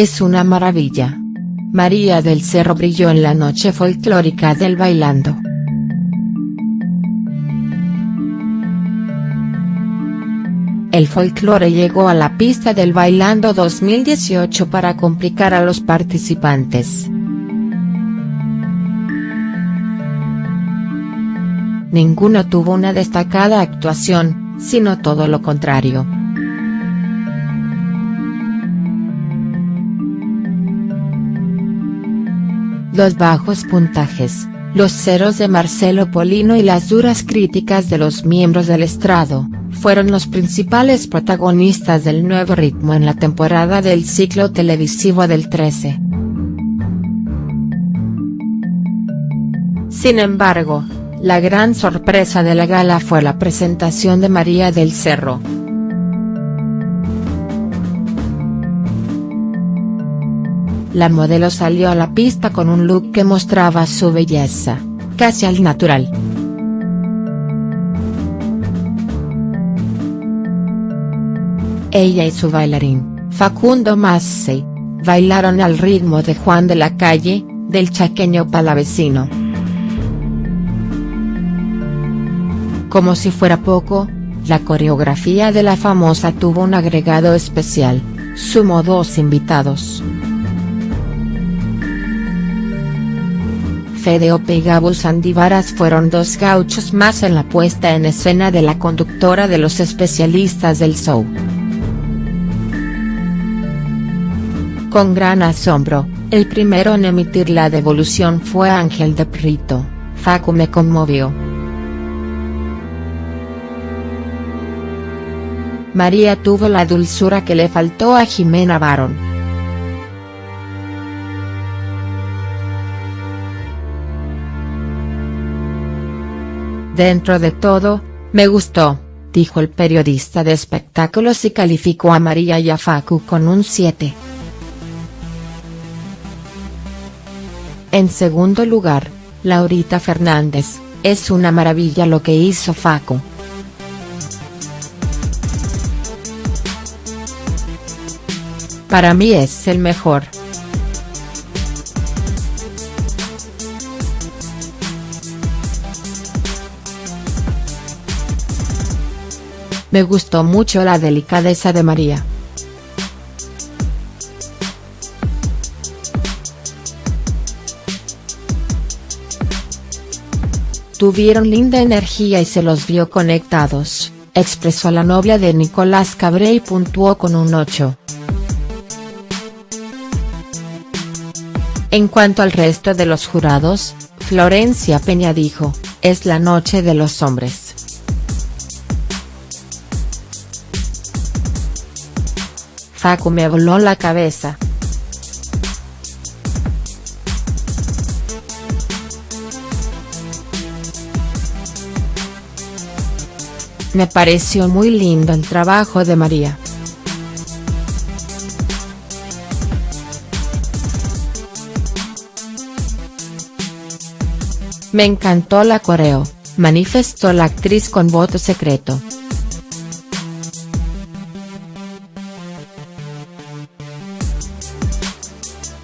es una maravilla. María del Cerro brilló en la noche folclórica del Bailando. El folclore llegó a la pista del Bailando 2018 para complicar a los participantes. Ninguno tuvo una destacada actuación, sino todo lo contrario. Los bajos puntajes, los ceros de Marcelo Polino y las duras críticas de los miembros del estrado, fueron los principales protagonistas del nuevo ritmo en la temporada del ciclo televisivo del 13. Sin embargo, la gran sorpresa de la gala fue la presentación de María del Cerro. La modelo salió a la pista con un look que mostraba su belleza, casi al natural. Ella y su bailarín, Facundo Massey, bailaron al ritmo de Juan de la Calle, del chaqueño palavecino. Como si fuera poco, la coreografía de la famosa tuvo un agregado especial, sumó dos invitados. Fede Ope y Gabo Sandivaras fueron dos gauchos más en la puesta en escena de la conductora de los especialistas del show. Con gran asombro, el primero en emitir la devolución fue Ángel de Prito, Facu me conmovió. María tuvo la dulzura que le faltó a Jimena Barón. Dentro de todo, me gustó, dijo el periodista de espectáculos y calificó a María y a Facu con un 7. En segundo lugar, Laurita Fernández, es una maravilla lo que hizo Facu. Para mí es el mejor. Me gustó mucho la delicadeza de María. Tuvieron linda energía y se los vio conectados, expresó la novia de Nicolás Cabré y puntuó con un 8. En cuanto al resto de los jurados, Florencia Peña dijo, es la noche de los hombres. Facu me voló la cabeza. Me pareció muy lindo el trabajo de María. Me encantó la coreo, manifestó la actriz con voto secreto.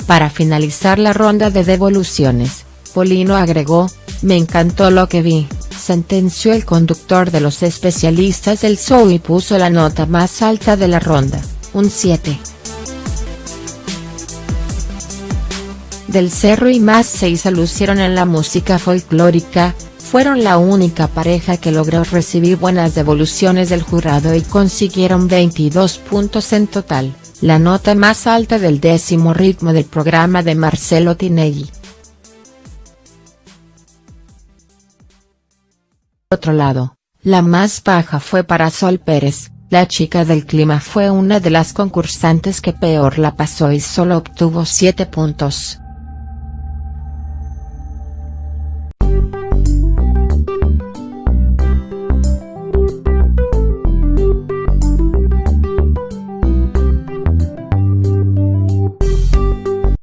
Para finalizar la ronda de devoluciones, Polino agregó, me encantó lo que vi, sentenció el conductor de los especialistas del show y puso la nota más alta de la ronda, un 7. Del Cerro y más seis lucieron en la música folclórica, fueron la única pareja que logró recibir buenas devoluciones del jurado y consiguieron 22 puntos en total la nota más alta del décimo ritmo del programa de Marcelo Tinelli. Por otro lado, la más baja fue para Sol Pérez, la chica del clima fue una de las concursantes que peor la pasó y solo obtuvo 7 puntos.